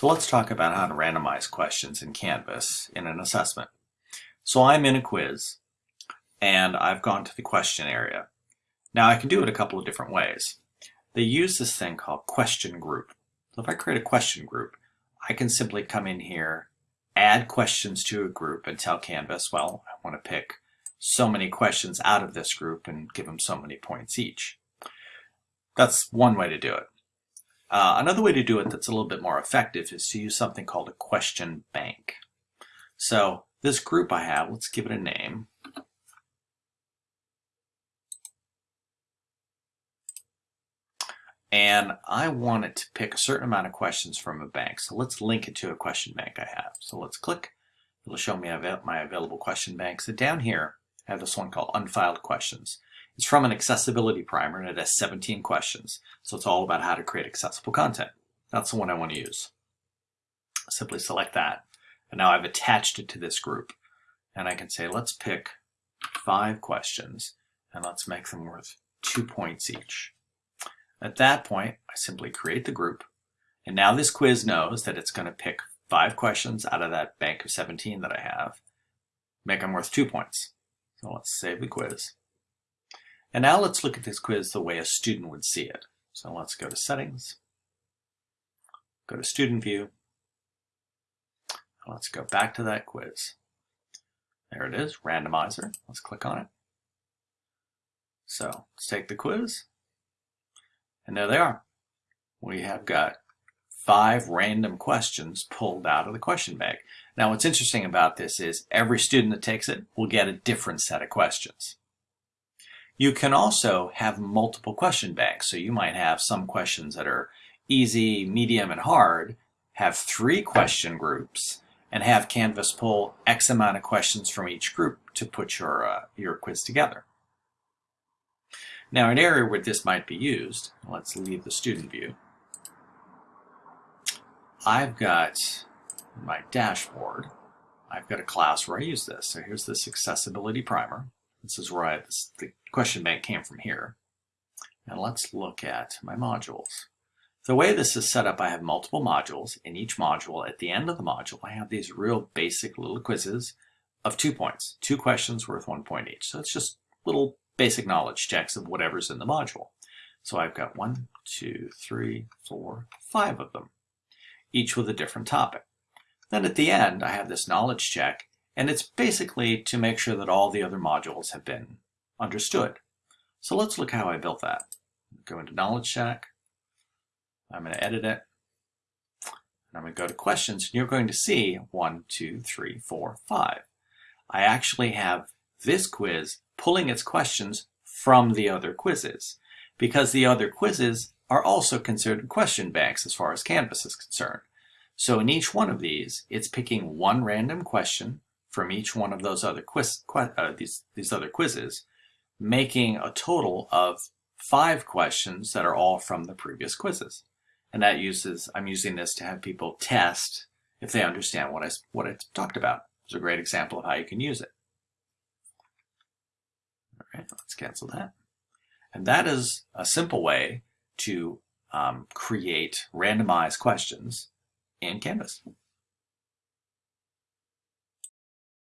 So let's talk about how to randomize questions in Canvas in an assessment. So I'm in a quiz and I've gone to the question area. Now I can do it a couple of different ways. They use this thing called question group. So if I create a question group, I can simply come in here, add questions to a group and tell Canvas, well, I want to pick so many questions out of this group and give them so many points each. That's one way to do it. Uh, another way to do it that's a little bit more effective is to use something called a question bank. So this group I have, let's give it a name. And I want it to pick a certain amount of questions from a bank. So let's link it to a question bank I have. So let's click. It'll show me my available question banks. So down here, I have this one called Unfiled Questions. It's from an accessibility primer and it has 17 questions. So it's all about how to create accessible content. That's the one I want to use. Simply select that. And now I've attached it to this group. And I can say, let's pick five questions and let's make them worth two points each. At that point, I simply create the group. And now this quiz knows that it's going to pick five questions out of that bank of 17 that I have, make them worth two points. So let's save the quiz. And now let's look at this quiz the way a student would see it. So let's go to settings, go to student view. Let's go back to that quiz. There it is, randomizer. Let's click on it. So let's take the quiz. And there they are. We have got five random questions pulled out of the question bank. Now what's interesting about this is every student that takes it will get a different set of questions. You can also have multiple question banks. So you might have some questions that are easy, medium, and hard, have three question groups, and have Canvas pull X amount of questions from each group to put your, uh, your quiz together. Now an area where this might be used, let's leave the student view. I've got my dashboard. I've got a class where I use this. So here's this accessibility primer. This is where I, this, the question bank came from here. And let's look at my modules. The way this is set up, I have multiple modules. In each module, at the end of the module, I have these real basic little quizzes of two points, two questions worth one point each. So it's just little basic knowledge checks of whatever's in the module. So I've got one, two, three, four, five of them, each with a different topic. Then at the end, I have this knowledge check and it's basically to make sure that all the other modules have been understood. So let's look how I built that. Go into Knowledge Check. I'm going to edit it. And I'm going to go to questions. And you're going to see one, two, three, four, five. I actually have this quiz pulling its questions from the other quizzes because the other quizzes are also considered question banks as far as Canvas is concerned. So in each one of these, it's picking one random question from each one of those other quiz, uh, these, these other quizzes, making a total of five questions that are all from the previous quizzes. And that uses, I'm using this to have people test if they understand what I, what I talked about. It's a great example of how you can use it. All right, let's cancel that. And that is a simple way to um, create randomized questions in Canvas.